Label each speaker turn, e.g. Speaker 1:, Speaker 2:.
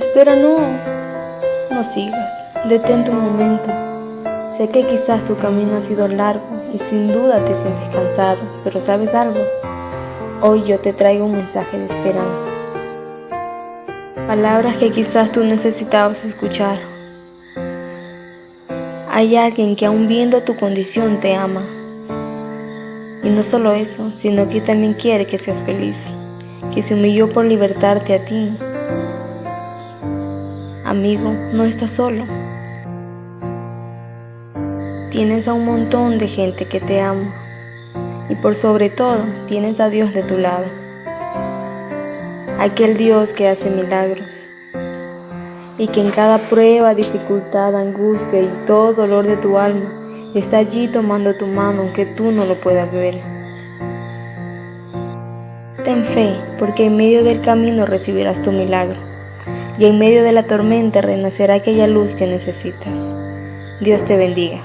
Speaker 1: Espera, no, no sigas, detente un momento. Sé que quizás tu camino ha sido largo y sin duda te sientes cansado, pero ¿sabes algo? Hoy yo te traigo un mensaje de esperanza. Palabras que quizás tú necesitabas escuchar. Hay alguien que aún viendo tu condición te ama. Y no solo eso, sino que también quiere que seas feliz, que se humilló por libertarte a ti. Amigo, no estás solo. Tienes a un montón de gente que te ama. Y por sobre todo, tienes a Dios de tu lado. Aquel Dios que hace milagros y que en cada prueba, dificultad, angustia y todo dolor de tu alma está allí tomando tu mano aunque tú no lo puedas ver. Ten fe, porque en medio del camino recibirás tu milagro, y en medio de la tormenta renacerá aquella luz que necesitas. Dios te bendiga.